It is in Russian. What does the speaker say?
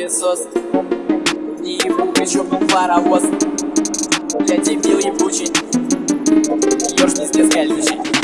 пылесос Не ебу, еще был паровоз. Я дебил ебучий. Ёж не здесь колючий